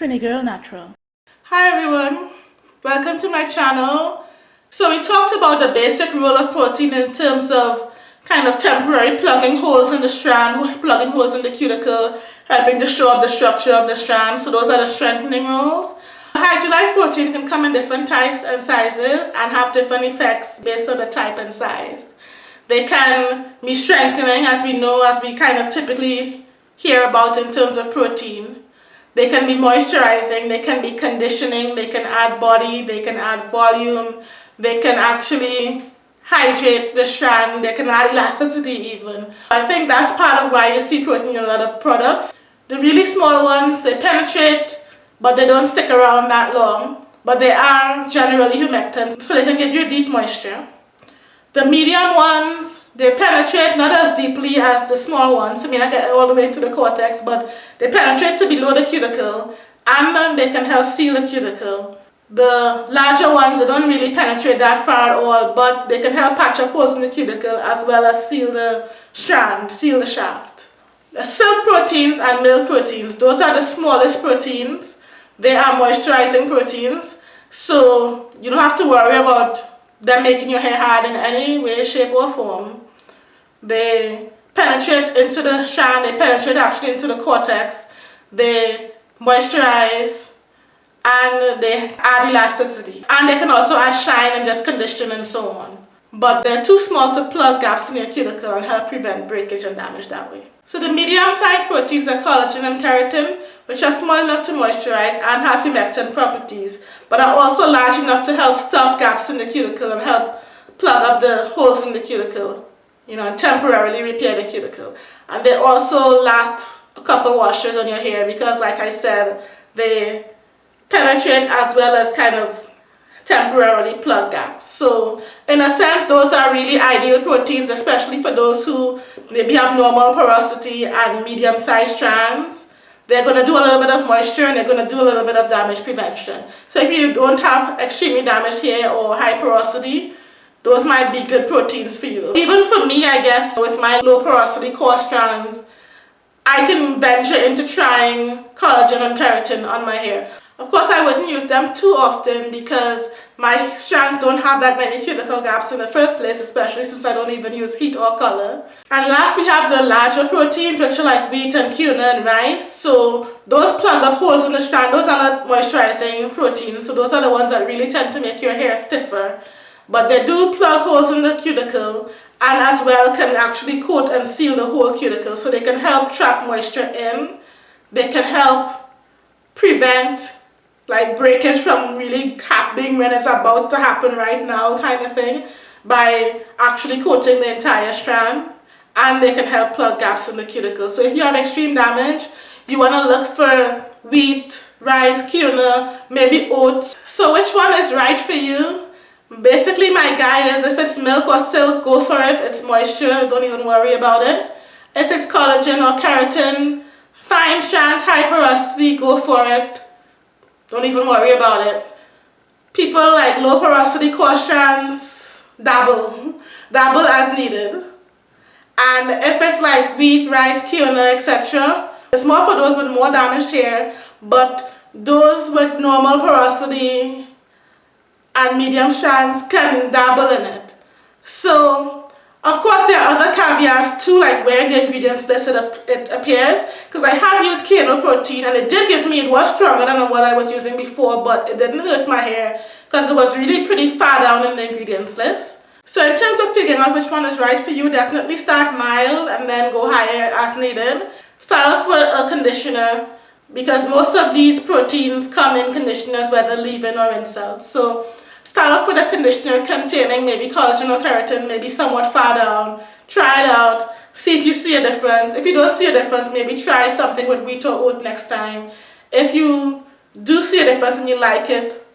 Trini Girl Natural. Hi everyone, welcome to my channel. So we talked about the basic role of protein in terms of kind of temporary plugging holes in the strand, plugging holes in the cuticle, helping to show up the structure of the strand. So those are the strengthening roles. Hydrolyzed protein can come in different types and sizes and have different effects based on the type and size. They can be strengthening as we know, as we kind of typically hear about in terms of protein. They can be moisturizing, they can be conditioning, they can add body, they can add volume, they can actually hydrate the strand, they can add elasticity even. I think that's part of why you see protein in a lot of products. The really small ones, they penetrate, but they don't stick around that long. But they are generally humectants, so they can give you deep moisture. The medium ones, they penetrate not as deeply as the small ones, so may not get all the way into the cortex, but they penetrate to below the cuticle, and then they can help seal the cuticle. The larger ones, they don't really penetrate that far at all, but they can help patch up holes in the cuticle as well as seal the strand, seal the shaft. The silk proteins and milk proteins, those are the smallest proteins. They are moisturizing proteins, so you don't have to worry about them making your hair hard in any way, shape or form. They penetrate into the strand, they penetrate actually into the cortex, they moisturize, and they add elasticity. And they can also add shine and just condition and so on. But they're too small to plug gaps in your cuticle and help prevent breakage and damage that way. So the medium-sized proteins are collagen and keratin, which are small enough to moisturize and have humectant properties, but are also large enough to help stop gaps in the cuticle and help plug up the holes in the cuticle, you know, and temporarily repair the cuticle. And they also last a couple washes on your hair because, like I said, they penetrate as well as kind of temporarily plug gaps. So in a sense, those are really ideal proteins, especially for those who maybe have normal porosity and medium-sized strands. They're going to do a little bit of moisture and they're going to do a little bit of damage prevention. So if you don't have extremely damaged hair or high porosity, those might be good proteins for you. Even for me, I guess, with my low porosity coarse strands, I can venture into trying collagen and keratin on my hair. Of course, I wouldn't use them too often because my strands don't have that many cuticle gaps in the first place, especially since I don't even use heat or color. And last, we have the larger proteins, which are like wheat and quinoa and rice. So those plug up holes in the strand. Those are not moisturizing proteins. So those are the ones that really tend to make your hair stiffer. But they do plug holes in the cuticle and as well can actually coat and seal the whole cuticle. So they can help trap moisture in. They can help prevent like breakage from really happening when it's about to happen right now kind of thing by actually coating the entire strand and they can help plug gaps in the cuticle. So if you have extreme damage, you want to look for wheat, rice, quinoa, maybe oats. So which one is right for you? Basically my guide is if it's milk or silk go for it, it's moisture, don't even worry about it. If it's collagen or keratin, fine strands, high porosity, go for it. Don't even worry about it. People like low porosity strands, dabble. dabble as needed. And if it's like wheat, rice, quinoa, etc., it's more for those with more damaged hair, but those with normal porosity and medium strands can dabble in it. So of course, there are other caveats too, like where the ingredients list it, it appears, because I have used quinoa protein and it did give me, it was stronger than what I was using before, but it didn't hurt my hair because it was really pretty far down in the ingredients list. So in terms of figuring out which one is right for you, definitely start mild and then go higher as needed. Start off with a conditioner because most of these proteins come in conditioners, whether leave-in or in-cell. So Start off with a conditioner containing maybe collagen or keratin, maybe somewhat far down. Try it out. See if you see a difference. If you don't see a difference, maybe try something with wheat or oat next time. If you do see a difference and you like it,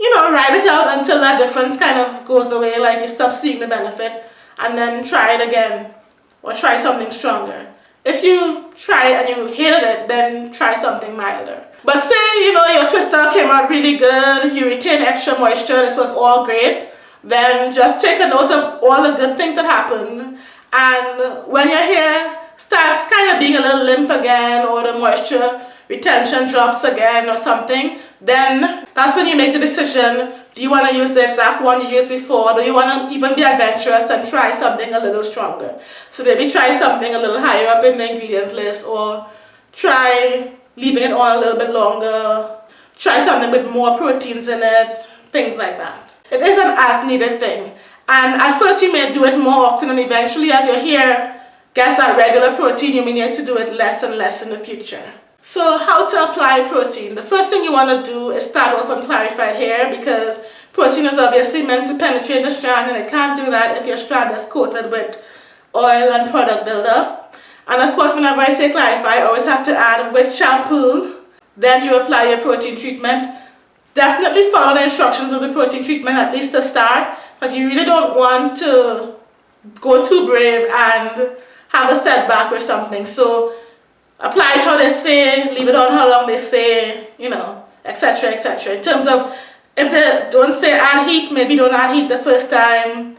you know, ride it out until that difference kind of goes away, like you stop seeing the benefit, and then try it again, or try something stronger. If you try it and you hated it, then try something milder. But say, you know, your twister came out really good, you retain extra moisture, this was all great, then just take a note of all the good things that happened. And when your hair starts kind of being a little limp again or the moisture retention drops again or something, then that's when you make the decision, do you want to use the exact one you used before, or do you want to even be adventurous and try something a little stronger? So maybe try something a little higher up in the ingredient list, or try leaving it on a little bit longer, try something with more proteins in it, things like that. It is an as needed thing. And at first you may do it more often and eventually as your hair gets that regular protein, you may need to do it less and less in the future. So how to apply protein? The first thing you want to do is start off on clarified hair because protein is obviously meant to penetrate the strand and it can't do that if your strand is coated with oil and product buildup. And of course whenever I say clarify, I always have to add with shampoo, then you apply your protein treatment. Definitely follow the instructions of the protein treatment at least to start because you really don't want to go too brave and have a setback or something. So apply it how they say, leave it on how long they say, you know, etc. etc. In terms of if they don't say add heat, maybe don't add heat the first time.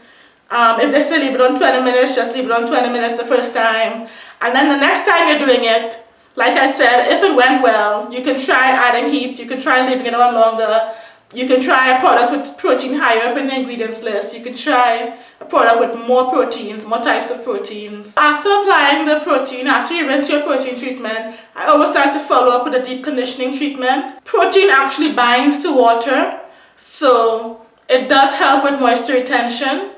Um, if they say leave it on 20 minutes, just leave it on 20 minutes the first time. And then the next time you're doing it, like I said, if it went well, you can try adding heat, you can try leaving it on longer, you can try a product with protein higher up in the ingredients list. You can try a product with more proteins, more types of proteins. After applying the protein, after you rinse your protein treatment, I always start to follow up with a deep conditioning treatment. Protein actually binds to water, so it does help with moisture retention.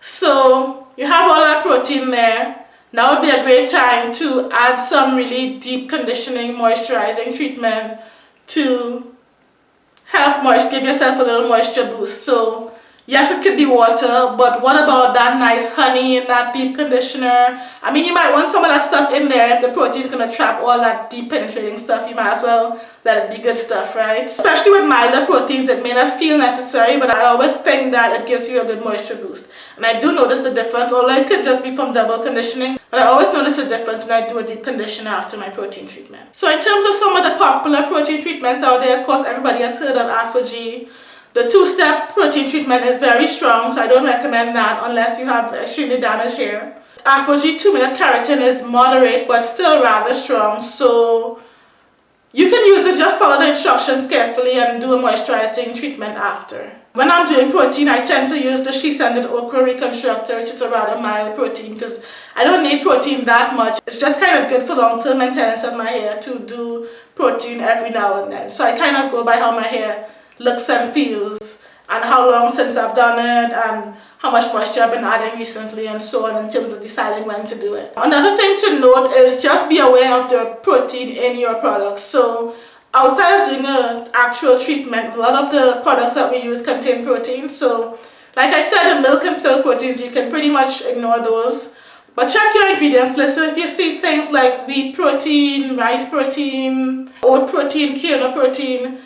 So you have all that protein there. Now would be a great time to add some really deep conditioning moisturizing treatment to help moist, give yourself a little moisture boost. So yes, it could be water, but what about that nice honey and that deep conditioner? I mean, you might want some of that stuff in there if the protein is going to trap all that deep penetrating stuff. You might as well let it be good stuff, right? Especially with milder proteins, it may not feel necessary, but I always think that it gives you a good moisture boost. And I do notice a difference, although it could just be from double conditioning, but I always notice a difference when I do a deep conditioner after my protein treatment. So in terms of some of the popular protein treatments out there, of course, everybody has heard of ApHogee. The two-step protein treatment is very strong, so I don't recommend that unless you have extremely damaged hair. ApHogee 2-minute keratin is moderate, but still rather strong, so you can use it, just follow the instructions carefully and do a moisturizing treatment after. When I'm doing protein, I tend to use the SheScentIt Okra Reconstructor, which is a rather mild protein because I don't need protein that much. It's just kind of good for long-term maintenance of my hair to do protein every now and then. So I kind of go by how my hair looks and feels and how long since I've done it and how much moisture I've been adding recently and so on in terms of deciding when to do it. Another thing to note is just be aware of the protein in your products. So outside of doing an actual treatment, a lot of the products that we use contain protein. So like I said, the milk and silk proteins, you can pretty much ignore those. But check your ingredients list. if you see things like wheat protein, rice protein, oat protein, quinoa protein,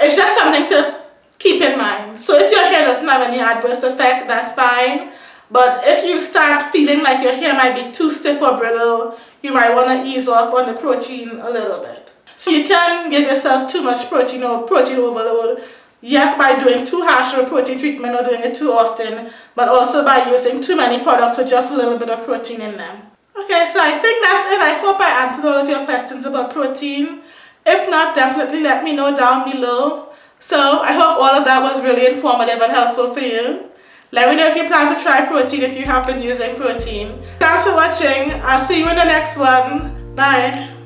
it's just something to keep in mind. So if your hair doesn't have any adverse effect, that's fine. But if you start feeling like your hair might be too stiff or brittle, you might want to ease off on the protein a little bit. So you can give yourself too much protein or protein overload. Yes, by doing too harsh of a protein treatment or doing it too often, but also by using too many products with just a little bit of protein in them. Okay, so I think that's it. I hope I answered all of your questions about protein. If not, definitely let me know down below. So I hope all of that was really informative and helpful for you. Let me know if you plan to try protein if you have been using protein. Thanks for watching. I'll see you in the next one. Bye.